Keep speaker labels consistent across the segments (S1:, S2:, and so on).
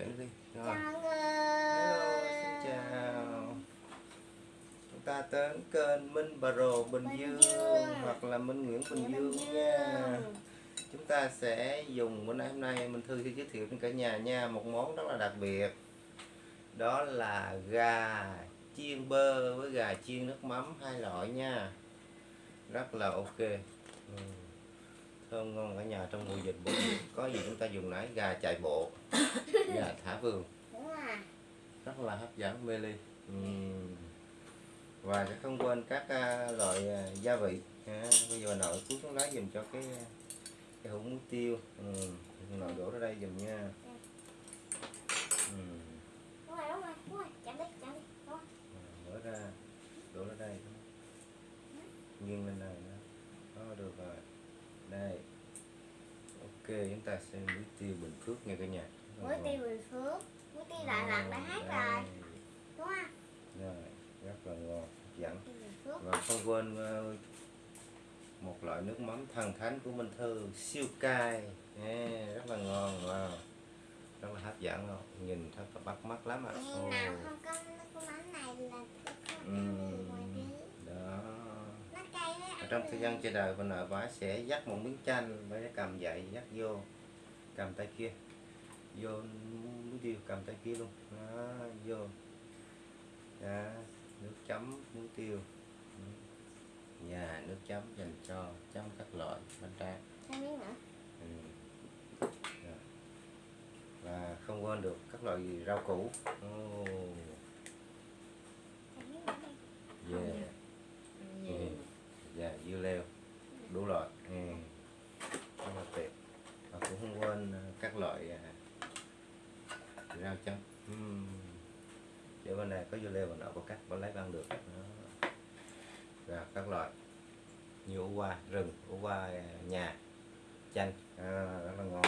S1: kể đi. Rồi. Hello xin chào. Chúng ta đến kênh Minh Bà Rồ Bình,
S2: Bình
S1: Dương,
S2: Dương.
S1: hoặc là Minh Nguyễn Bình
S2: Bình
S1: Dương,
S2: Dương.
S1: nha. Chúng ta sẽ dùng bữa nay hôm nay mình thư sẽ giới thiệu đến cả nhà nha một món rất là đặc biệt. Đó là gà chiên bơ với gà chiên nước mắm hai loại nha. Rất là ok. Ừ. thơm ngon cả nhà trong mùa dịch dịch có gì chúng ta dùng nãy gà chạy bộ gà thả vườn.
S2: Đúng rồi.
S1: Rất là hấp dẫn mê ly và sẽ không quên các à, loại à, gia vị. Ha. bây giờ nội cuốn xuống lá dùm cho cái cái hũ muối tiêu. Ừm. nội đổ ra đây dùm nha. Ừm.
S2: đúng rồi đúng rồi đúng rồi. Chạm đi chạm đi đúng rồi.
S1: À, mở ra đổ ra đây. Nghiêng lên này đó. Đó được rồi đây. Ok chúng ta sẽ muối tiêu bình phước nha cả nhà.
S2: Muối tiêu bình phước. Muối tiêu đà lạt đã hát rồi.
S1: Đây.
S2: đúng không?
S1: Rồi rất là ngon dẫn. Và không quên ờ, một loại nước mắm thần thánh của Minh Thư siêu cay. Nè, rất là ngon wow. rất là hấp dẫn không nhìn thật là bắt mắt lắm ạ. Ồ,
S2: nào không có nước mắm này là không
S1: ừm,
S2: ăn ngoài đi
S1: đó
S2: nó cay đấy
S1: ở trong thời gian chờ đợi bà nội bà sẽ dắt một miếng chanh cái cầm dậy dắt vô cầm tay kia. Vô muối tiêu cầm tay kia luôn. Đó, vô. Đó, nước chấm muối tiêu. Ừ. nhà nước chấm dành cho chấm các loại bánh tráng. Ừ. Và không quên được các loại rau củ. Oh,
S2: thêm miếng nữa đi
S1: yeah. Ừ. Dạ, dưa leo đủ loại ừ. rất là tuyệt và cũng không quên ờ, các loại à, rau chấm uhm. để bên này có dưa leo và nọ có cắt vẫn lấy ăn được đó. và các loại. Như ủ qua rừng ủ qua à, nhà chanh. À, rất là ngon.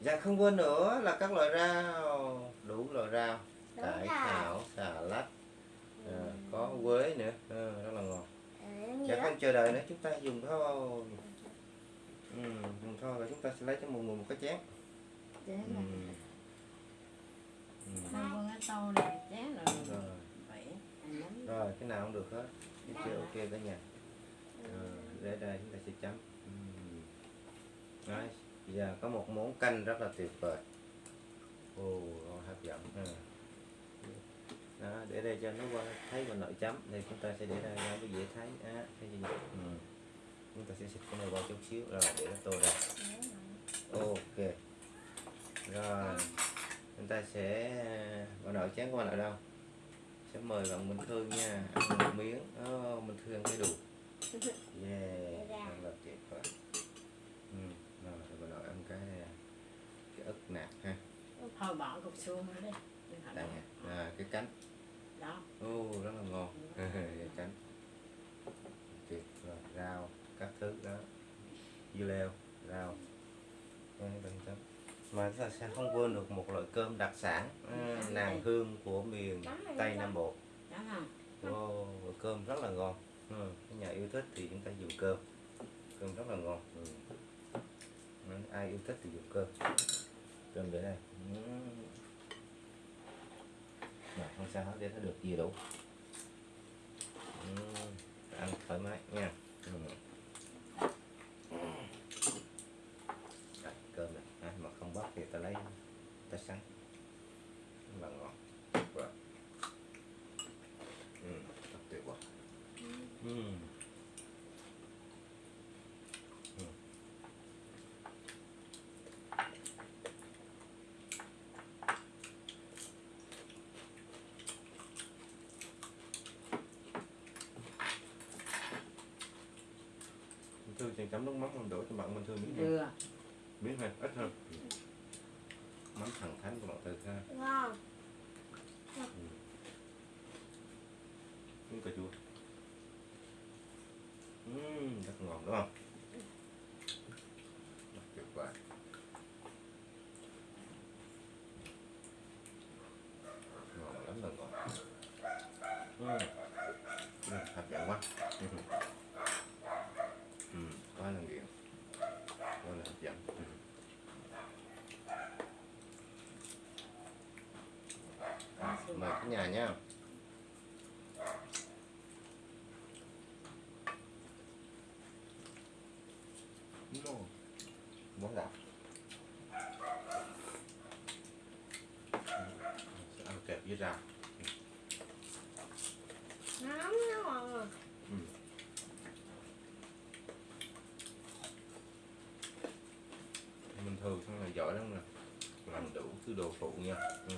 S1: Dạ không quên nữa là các loại rau. Đủ loại rau. Cải thảo. xà lách. À,
S2: Ừ.
S1: có quế nữa. À, rất là ngon.
S2: Nhiều
S1: Dạ không chờ đợi nữa chúng ta dùng thôi ừ, dùng thôi và chúng ta sẽ lấy cho một người một cái chén. Ừ. Ừ.
S3: không này rồi.
S1: Cái nào cũng được hết. Cái chưa ok cả nhà rồi, để đây chúng ta sẽ chấm. Ừ. Đấy, giờ có một món canh rất là tuyệt vời. Ồ hấp dẫn. Ha. đó, để đây cho nó qua thấy và nội chấm. Thì chúng ta sẽ để đây ra cái dễ thấy. Á thấy chưa nhỉ? ừ. chúng ta sẽ xịt cái này vào chút xíu. Rồi để nó tô ra. Ok. Rồi chúng ta sẽ bà nội chén của bà nội đâu? Sẽ mời bạn Minh Thư nha. Ăn một miếng. Oh, Minh Thư ăn cái đủ yeah
S2: Dạ.
S1: ăn là tuyệt vời. Ừ. rồi bà nội ăn cái cái ức nạc ha.
S3: Thôi bỏ cục xương nữa đi.
S1: Đây nha à, cái cánh.
S3: Đó.
S1: Ô rất là ngon. Cái cánh. Tuyệt rồi rau các thứ đó. Dưa leo rau. Đây, bên trong. Mà chúng ta sẽ không quên được một loại cơm đặc sản à, nàng hương của miền tây nam bộ Wow, cơm rất là ngon ừ. nhà yêu thích thì chúng ta dùng cơm cơm rất là ngon ừ. Nên ai yêu thích thì dùng cơm cơm để đây ừ. Rồi, không sao hết để nó được gì đủ ừ. ăn thoải mái nha ừ. Đây, cơm này à, mà không bóc thì ta lấy ta sắn rất là ngon Wow. Ừ, thật tuyệt vời. Ừ. Ừ. Minh Thư chàng chấm nước mắm không đổ cho bạn Minh Thư miếng
S3: vừa
S1: Miếng hơn, ít hơn. Ừ. Mắm thẳng thắn của bạn Thư ha.
S2: ngon
S1: miếng cà chua Ừm, rất ngon đúng không Rất tuyệt vời ngon lắm là ngon Ừm. Ừm, hấp dẫn quá Ừm. Ừm, quá là nghiện quá là hấp dẫn Ừm. Mời cả nhà nha. No. Món gạo Sẽ ăn kẹp với rau.
S2: Nóng nó ngon rồi
S1: mình thường xong là giỏi lắm nè. Làm đủ thứ đồ phụ nha. Ừ.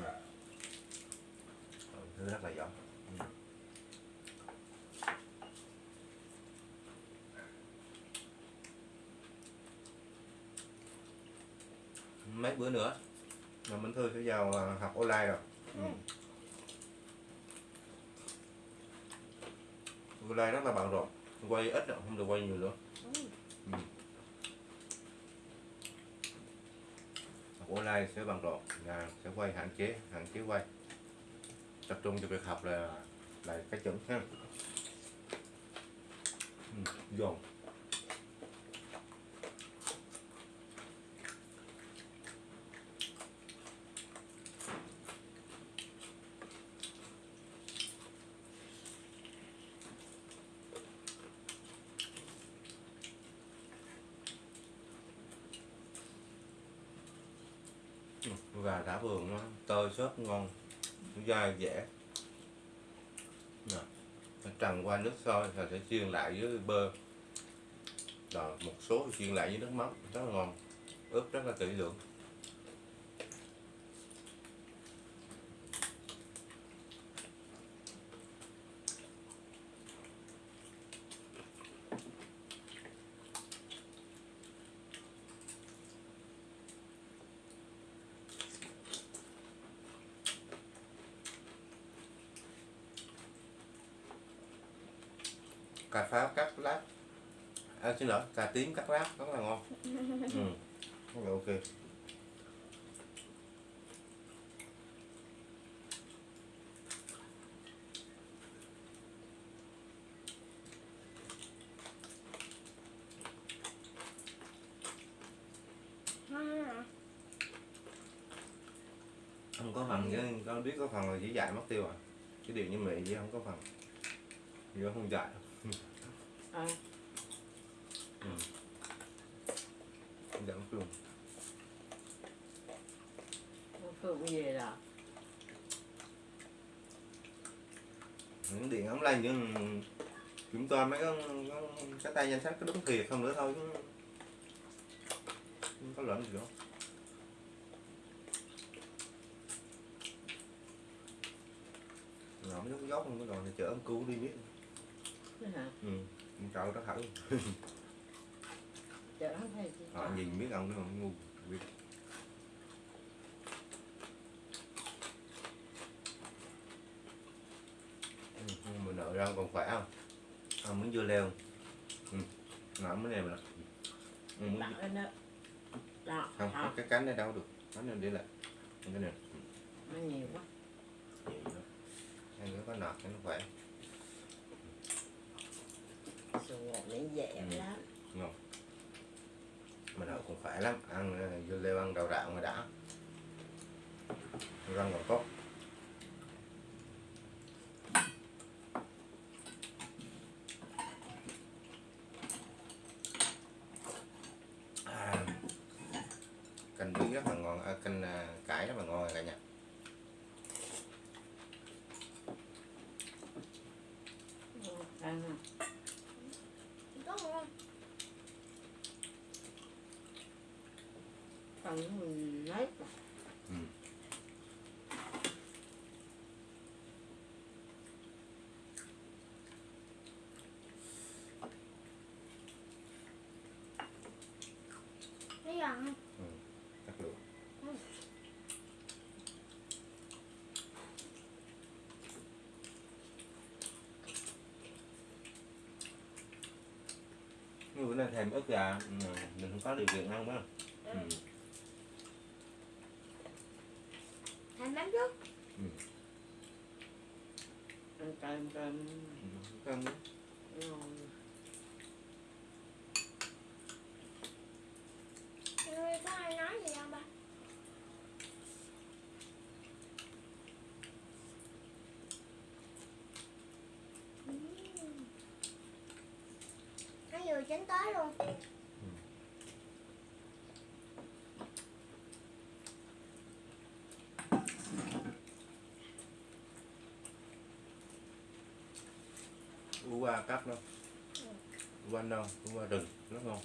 S1: Rất là giỏi ừ. mấy bữa nữa là mình thư sẽ vào à, học online rồi ừ. online rất là bận rộn quay ít rồi, không được quay nhiều nữa
S2: Ừ.
S1: học online sẽ bận rộn là sẽ quay hạn chế hạn chế quay tập trung cho việc học là lại cái chuẩn ha. Ừ, dồn. Gà thả vườn nó tơi xốp ngon dai dẻ Nè, nó trần qua nước sôi rồi sẽ chiên lại với bơ. Rồi một số chiên lại với nước mắm rất là ngon. Ướp rất là kỹ lưỡng. Cà pháo cắt lát à, xin lỗi cà tím cắt lát rất là ngon. Ừ. rất là ok. Không có phần chứ con biết có phần là chỉ dạy mất tiêu à. Cái điều như mẹ chứ không có phần. Nó không dạy
S3: à,
S1: không dạy mất luôn
S3: con Phượng về
S1: những điện ống lên chứ chúng tôi mấy cái, cái, cái tay danh sách có đúng thiệt không nữa thôi chứ không có lẫn gì đâu. Ngậm nước dốc không có rồi thì chở ông cứu đi biết
S3: thế hả?
S1: Ừ trời nó thẳng
S3: chợ không phải gì
S1: họ nhìn biết ông nó không? Ngu biết. Ừ, nhưng mà nợ ra còn khỏe không? À, muốn dưa leo. Ừ. nợ mới này mà ừ, muốn
S3: lên đó đó
S1: không
S3: đó.
S1: cái cánh này đâu được. Cánh này để lại. Cái này.
S3: Nó nhiều quá.
S1: Vậy đó ăn cái có nọt cho nó khỏe
S3: rồi để dễ
S1: Ừ.
S3: lắm
S1: ngon mà nợ cũng khỏe lắm ăn ờ, dưa leo ăn đậu rạo mà đã. Răng còn tốt à, canh bí rất là ngon à, canh à, cải rất là ngon rồi cả nhà
S3: ăn
S2: có ngon
S3: phần mình lấy
S1: ừ.
S2: thấy giòn
S1: chắc luôn Nhưng bữa nay thèm ức gà ừ, mình không có điều kiện ăn đó ừ.
S2: Hành lắm trước, ừ.
S3: Ăn cơm cơm
S1: Cơm đó
S2: Người có ai nói gì không ba? Nó vừa chín tới luôn.
S1: U ba cắt nó. U ba non u ba đừng rất ngon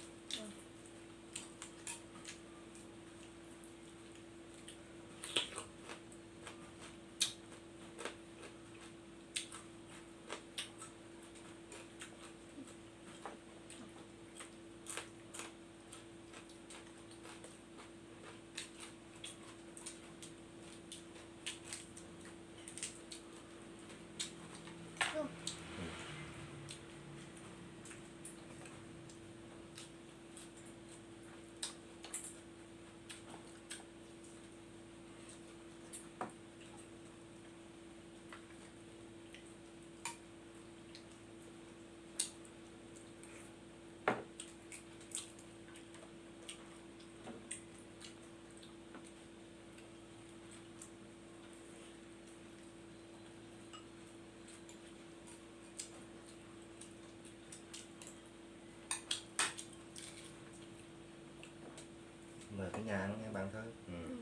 S1: mời cả nhà ăn nha bạn thôi ừ.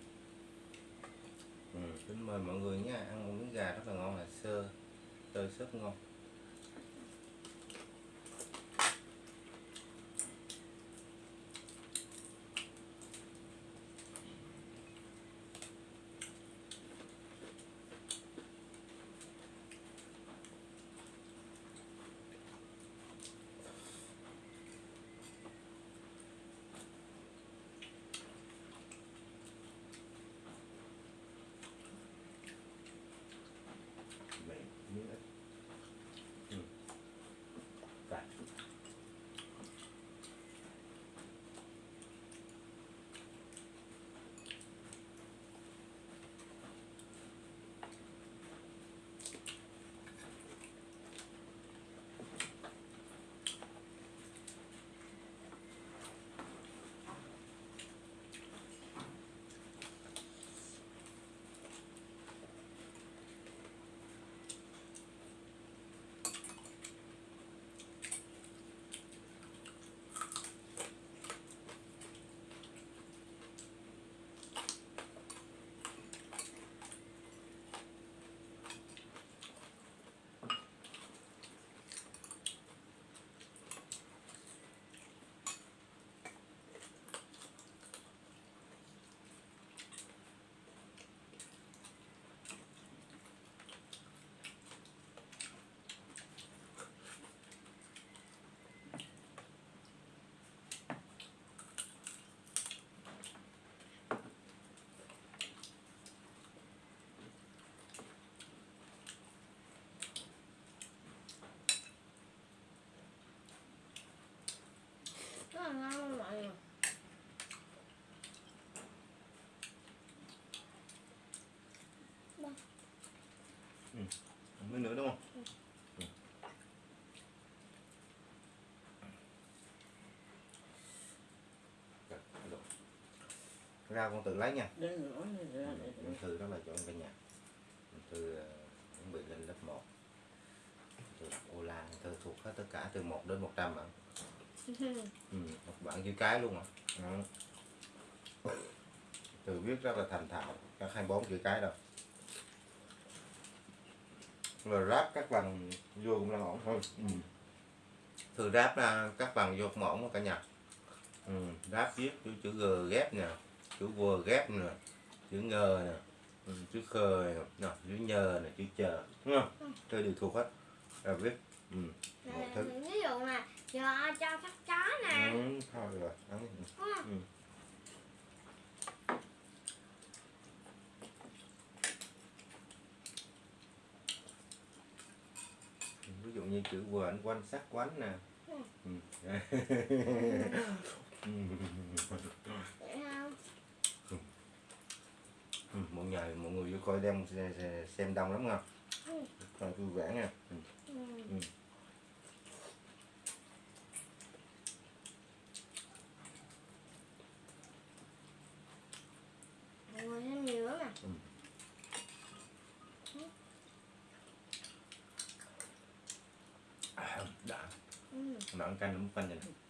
S1: Ừ. kính mời mọi người nha ăn một miếng gà rất là ngon là sơ sơ sớt ngon
S2: là ngon luôn mọi người
S1: miếng nữa đúng không? Ừ. Ra con tự lấy nha. Con Thư đó là cho cả nhà. Thư ờ, chuẩn bị lên lớp 1 Thư đọc ô la Thư thuộc hết tất cả từ 1 đến 100 ạ ừ, một bạn chữ cái luôn ạ ừ. Thư viết rất là thành thạo các 24 chữ cái đâu rồi ráp các bằng vô cũng là ổn thôi ừ. Thư ráp ra các bằng vô cũng ổn cả nhà ừ. ráp viết chữ, chữ G ghép nè chữ V ghép nè chữ ngờ nè ừ, chữ khờ nè nè, chữ nhờ nè chữ chờ đúng không tôi đều thuộc hết rồi viết ừ. một thứ
S2: ví dụ là giờ cho các chó nè
S1: ừ, thôi rồi ăn đi.
S2: Không?
S1: ừ. ví dụ như chữ anh quan sát quánh nè
S2: Ừ.
S1: ừ.
S2: Không
S1: Ừ, mọi người mọi người vô coi đem xe- xe- xem đông lắm
S2: Ừ.
S1: coi vui vẻ nha ừ.
S2: ừ. mọi người thêm nhiều lắm nè
S1: à, đã
S2: ừ.
S1: nó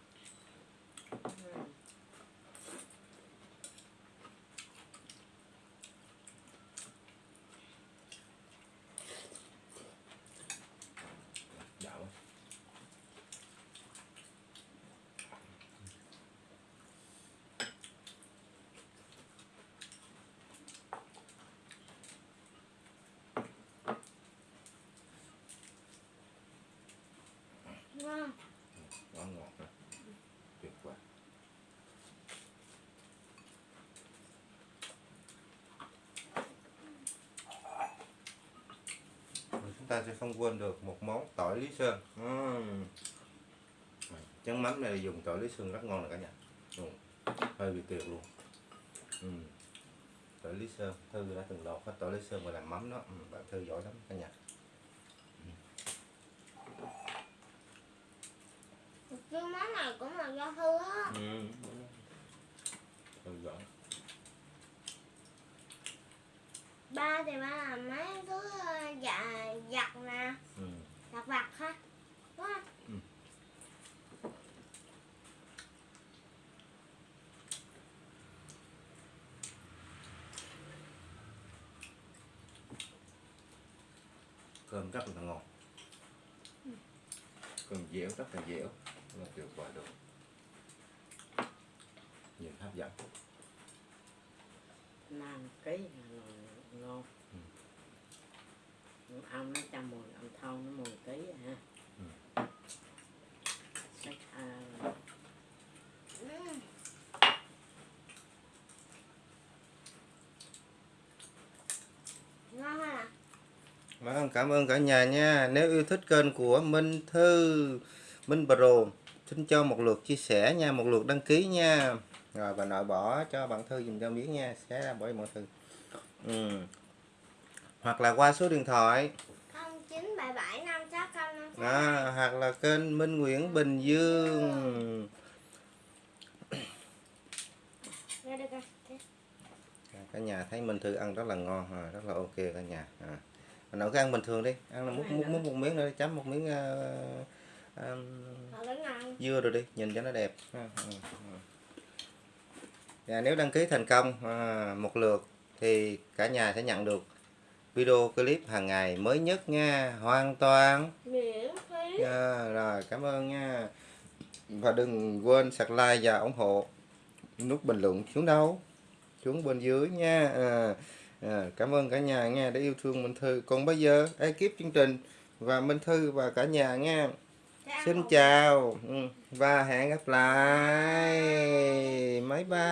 S1: nè ta sẽ không quên được một món tỏi lý sơn Ừm. chén mắm này dùng tỏi lý sơn rất ngon rồi cả nhà ừ. hơi bị tuyệt luôn ừ. tỏi lý sơn thư đã từng lột hết tỏi lý sơn và làm mắm đó ừ, bạn thư giỏi lắm cả nhà
S2: cái món này cũng là do thư á.
S1: thư giỏi
S2: ba thì ba làm mấy thứ ờ, dạ giặt nè.
S1: Ừ.
S2: giặt vặt ha đúng không?
S1: Ừ. cơm rất là ngon. Cơm dẻo rất là dẻo. Là tuyệt vời luôn nhìn hấp dẫn.
S3: Làm ký là ngon
S1: Ừ.
S3: ông nó cho mùi ông thau nó mùi ký ha
S1: Ừ.
S3: à,
S2: ngon ha
S1: Vâng, cảm ơn cả nhà nha. Nếu yêu thích kênh của Minh Thư, Minh Pro, xin cho một lượt chia sẻ nha, một lượt đăng ký nha. Rồi và nội bỏ cho bạn Thư dùm cho miếng nha, xé ra bỏ cho bạn Thư. Ừ. Hoặc là qua số điện thoại,
S2: không chín bảy bảy năm sáu không năm sáu
S1: à, hoặc là kênh Minh Nguyễn Bình Dương.
S2: Coi.
S1: Cả nhà thấy Minh Thư ăn rất là ngon, à, rất là ok cả nhà. À. Mà nội cứ ăn bình thường đi, ăn là múc, múc, múc một miếng nữa, chấm một miếng uh,
S2: ngon
S1: dưa rồi đi nhìn cho nó đẹp ha. Ừ, ừ. và nếu đăng ký thành công à, một lượt thì cả nhà sẽ nhận được video clip hàng ngày mới nhất nha. Hoàn toàn.
S2: Miễn phí.
S1: À, rồi cảm ơn nha. Và đừng quên subscribe và ủng hộ. Nút bình luận xuống đâu? Xuống bên dưới nha. À, à, cảm ơn cả nhà nha đã yêu thương Minh Thư. Còn bây giờ ekip chương trình và Minh Thư và cả nhà nha. Xin chào. Ừ, và hẹn gặp lại. Bye bye.